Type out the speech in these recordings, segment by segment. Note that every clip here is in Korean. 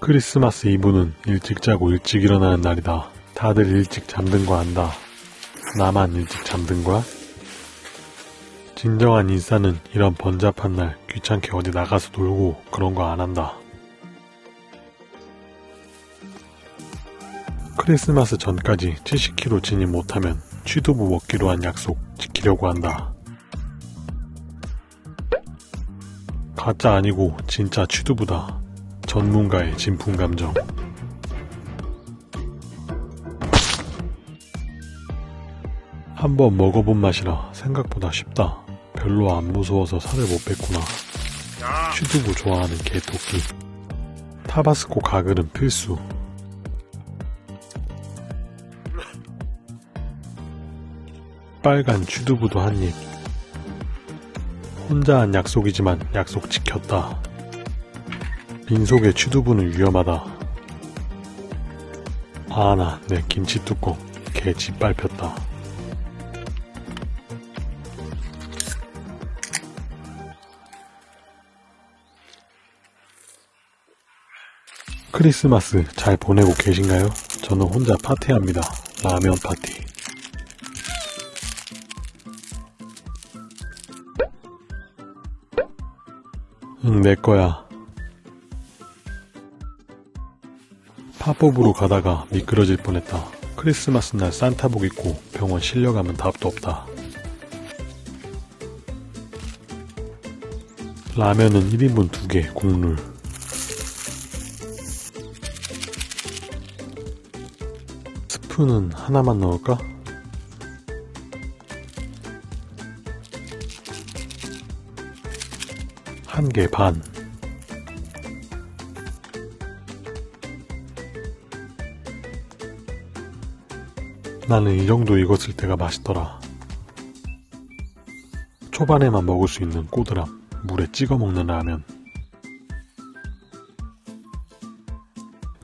크리스마스 이브는 일찍 자고 일찍 일어나는 날이다. 다들 일찍 잠든 거 안다. 나만 일찍 잠든 거야? 진정한 인싸는 이런 번잡한 날 귀찮게 어디 나가서 놀고 그런 거 안 한다. 크리스마스 전까지 70kg 진입 못하면 취두부 먹기로 한 약속 지키려고 한다. 가짜 아니고 진짜 취두부다. 전문가의 진품 감정. 한번 먹어본 맛이라 생각보다 쉽다. 별로 안 무서워서 살을 못 뺐구나. 취두부 좋아하는 개토끼. 타바스코 가글은 필수. 빨간 취두부도 한 입. 혼자 한 약속이지만 약속 지켰다. 빈속의 취두부는 위험하다. 아나 내 김치 뚜껑 개 짓밟혔다. 크리스마스 잘 보내고 계신가요? 저는 혼자 파티합니다. 라면 파티. 응, 내 거야. 팝업으로 가다가 미끄러질 뻔했다. 크리스마스 날 산타복 입고 병원 실려가면 답도 없다. 라면은 1인분 2개, 국물. 스프는 하나만 넣을까? 한 개 반. 나는 이 정도 익었을 때가 맛있더라. 초반에만 먹을 수 있는 꼬드람, 물에 찍어 먹는 라면.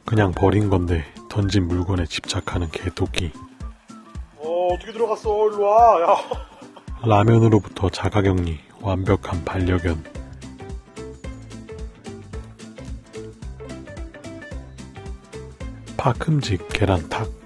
그냥 버린 건데 던진 물건에 집착하는 개토끼. 어 어떻게 들어갔어 일로 와 야. 라면으로부터 자가격리, 완벽한 반려견. 파큼직 계란탁.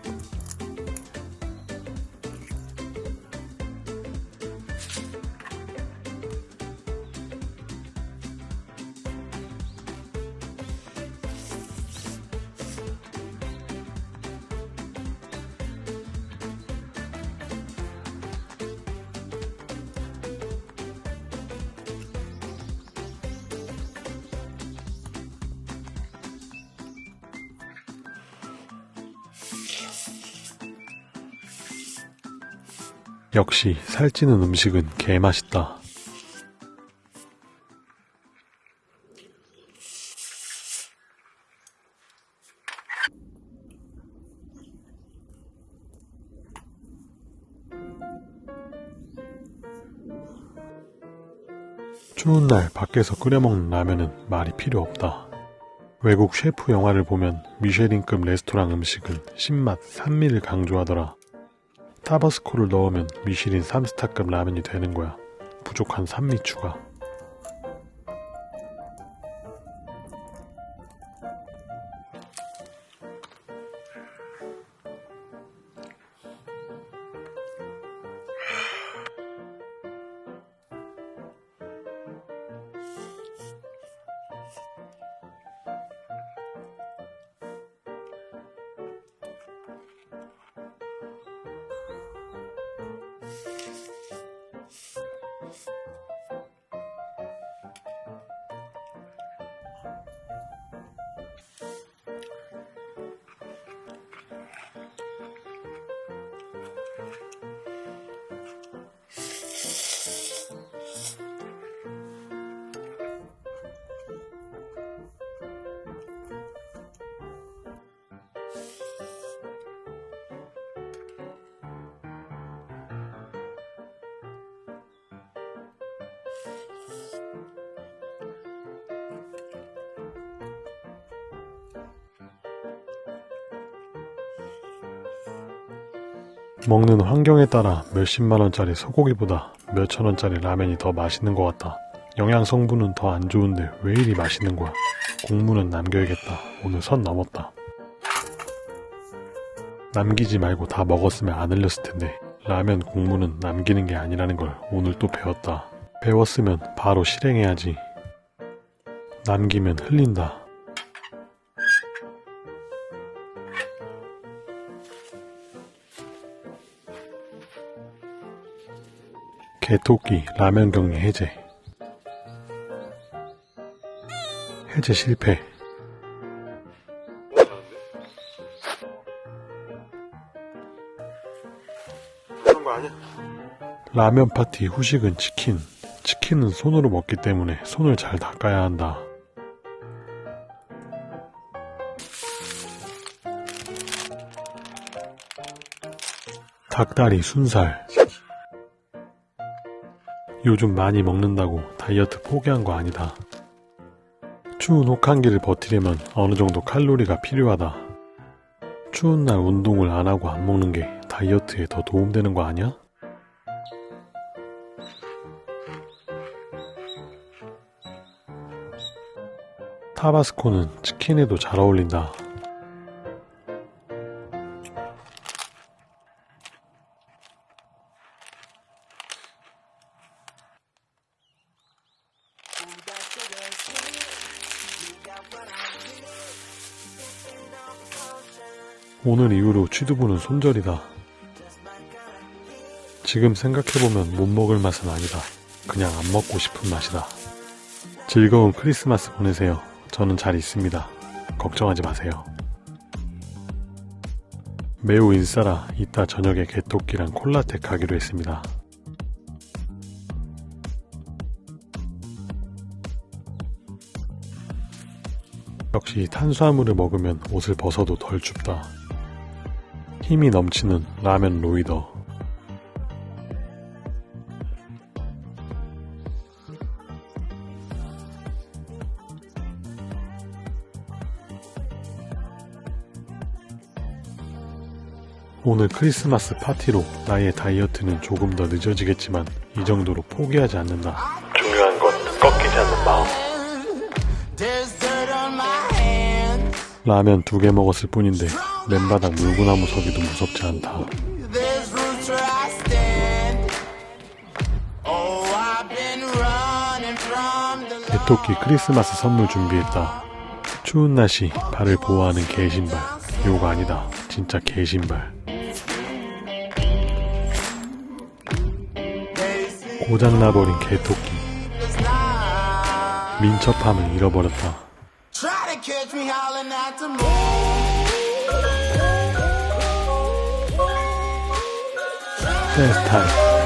역시 살찌는 음식은 개맛있다. 추운 날 밖에서 끓여 먹는 라면은 말이 필요 없다. 외국 셰프 영화를 보면 미쉐린급 레스토랑 음식은 신맛, 산미를 강조하더라. 타바스코를 넣으면 미쉐린 3스타급 라면이 되는 거야. 부족한 산미 추가. 먹는 환경에 따라 몇십만 원짜리 소고기보다 몇천 원짜리 라면이 더 맛있는 것 같다. 영양 성분은 더 안 좋은데 왜 이리 맛있는 거야? 국물은 남겨야겠다. 오늘 선 넘었다. 남기지 말고 다 먹었으면 안 흘렸을 텐데 라면 국물은 남기는 게 아니라는 걸 오늘 또 배웠다. 배웠으면 바로 실행해야지. 남기면 흘린다. 개토끼 라면 격리 해제. 해제 실패. 라면 파티 후식은 치킨. 치킨은 손으로 먹기 때문에 손을 잘 닦아야 한다. 닭다리 순살. 요즘 많이 먹는다고 다이어트 포기한 거 아니다. 추운 혹한기를 버티려면 어느 정도 칼로리가 필요하다. 추운 날 운동을 안 하고 안 먹는 게 다이어트에 더 도움되는 거 아니야? 타바스코는 치킨에도 잘 어울린다. 오늘 이후로 취두부는 손절이다. 지금 생각해보면 못 먹을 맛은 아니다. 그냥 안 먹고 싶은 맛이다. 즐거운 크리스마스 보내세요. 저는 잘 있습니다. 걱정하지 마세요. 매우 인싸라 이따 저녁에 개토끼랑 콜라텍 가기로 했습니다. 역시 탄수화물을 먹으면 옷을 벗어도 덜 춥다. 힘이 넘치는 라면 로이더. 오늘 크리스마스 파티로 나의 다이어트는 조금 더 늦어지겠지만 이 정도로 포기하지 않는다. 라면 두 개 먹었을 뿐인데 맨바닥 물구나무 서기도 무섭지 않다. 개토끼 크리스마스 선물 준비했다. 추운 날씨 발을 보호하는 개신발. 요거 아니다. 진짜 개신발. 고장나버린 개토끼. 민첩함을 잃어버렸다. catch me howling at the moon. That's tight.